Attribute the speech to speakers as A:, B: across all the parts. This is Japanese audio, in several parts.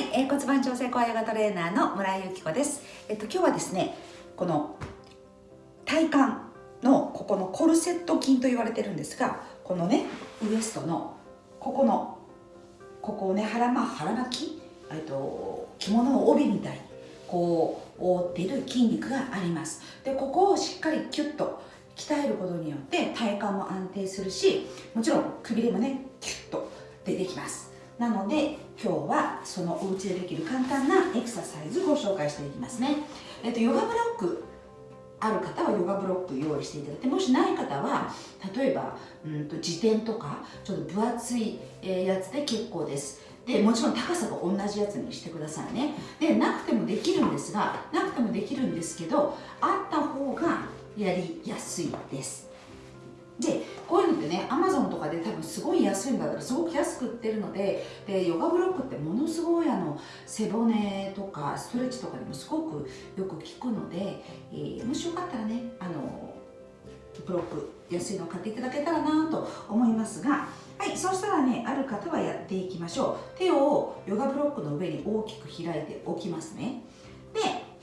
A: えー、骨盤調整コアヨガトレーナーの村井由紀子です。えっと今日はですね、この体幹のここのコルセット筋と言われてるんですが、このねウエストのここのここをね腹ま腹巻き、えっと着物の帯みたいにこう覆っている筋肉があります。でここをしっかりキュッと鍛えることによって体幹も安定するし、もちろんくびれもねキュッと出てきます。なので今日はそのお家でできる簡単なエクササイズをご紹介していきますね、えっと、ヨガブロックある方はヨガブロック用意していただいてもしない方は例えばうんと自転とかちょっと分厚いやつで結構です。でもちろん高さが同じやつにしてくださいね。でなくてもできるんですがなくてもできるんですけどあった方がやりやすいです。でこういうのってねアマゾンとかで多分すごい安いんだからすごく安く売ってるのででヨガブロックってものすごいあの背骨とかストレッチとかにもすごくよく効くので、えー、もしよかったらねあのブロック安いのを買っていただけたらなと思いますがはいそしたらねある方はやっていきましょう。手をヨガブロックの上に大きく開いておきますね。で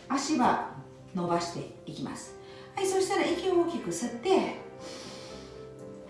A: 足は伸ばしていきます。はいそしたら息を大きく吸って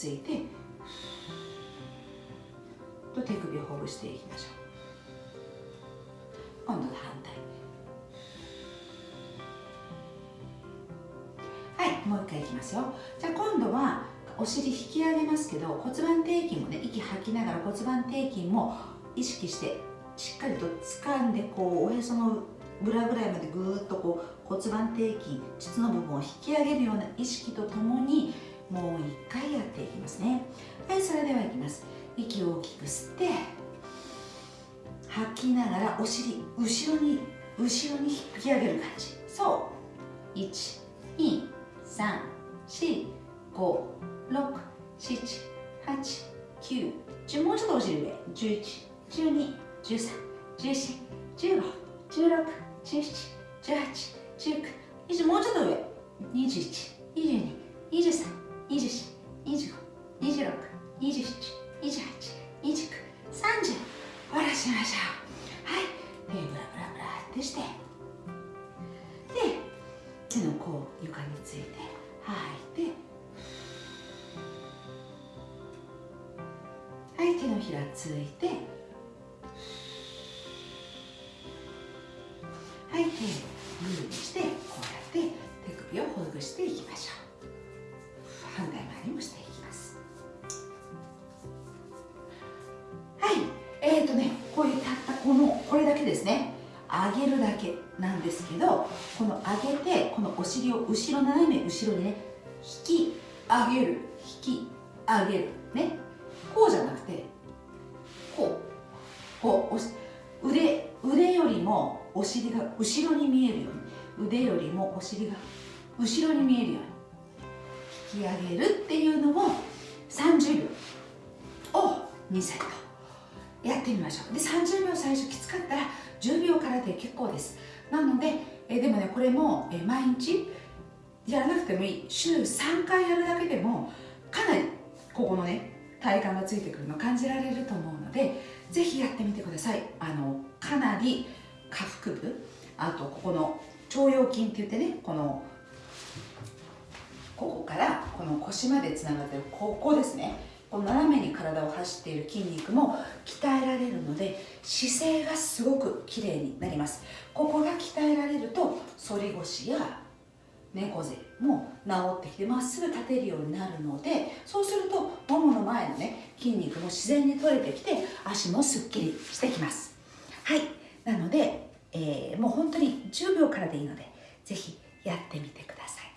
A: ついてと手首をほぐしていきましょう。今度は反対。はいもう一回いきますよ。じゃあ今度はお尻引き上げますけど骨盤底筋もね息吐きながら骨盤底筋も意識してしっかりと掴んでこうおへその裏ぐらいまでぐーっとこう骨盤底筋膣の部分を引き上げるような意識とともにもう一回やっていきますねはいそれではいきます息を大きく吸って吐きながらお尻後ろに後ろに引き上げる感じそう1 2 3 4 5 6、7、8、9、10もうちょっとお尻上。11、12、13、14、15、16、17、18、19、20もうちょっと上。21、22、23、24、25、26、27、28、29、30。下ろしましょう。はい。で、ブラブラブラってして。で、手の甲床について吐いてはい手のひらついてはい手をグーにしてこうやって手首をほぐしていきましょう反対側にもしていきます？はいえーとねこういうたったこのこれだけですね。上げるだけなんですけどこの上げてこのお尻を後ろ斜め後ろにね引き上げる引き上げる。ね。こうじゃなくてこう。こう腕腕よりもお尻が後ろに見えるように。腕よりもお尻が後ろに見えるように。引き上げるっていうのを30秒を2セットやってみましょう。で30秒最初きつかったら10秒からで結構です。なのでえでもねこれもえ毎日やらなくてもいい。週3回やるだけでもかなりここのね体幹がついてくるの感じられると思うのでぜひやってみてください。あのかなり下腹部あとここの腸腰筋って言ってねこのここからこの腰までつながってるここですね。この斜めに体を走っている筋肉も鍛えられるので姿勢がすごく綺麗になります。ここが鍛えられると反り腰や猫背も治ってきてまっすぐ立てるようになるのでそうするとももの前のね筋肉も自然に取れてきて足もすっきりしてきます。はい。なので、えー、もう本当に10秒からでいいのでぜひやってみてください。